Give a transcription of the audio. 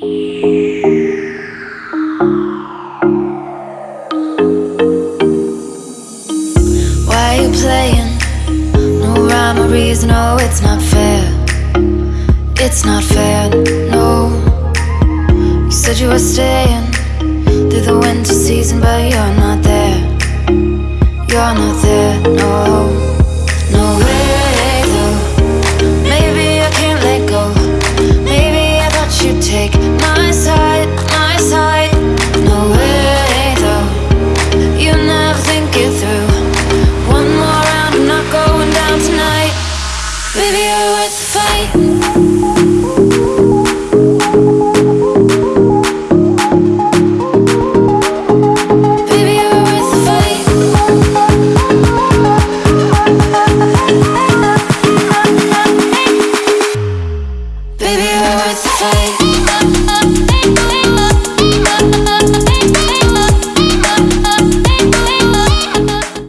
Why are you playing? No rhyme or reason, oh, it's not fair. It's not fair, no. You said you were staying through the winter season, but you're not there. You're not there, no. No with the fight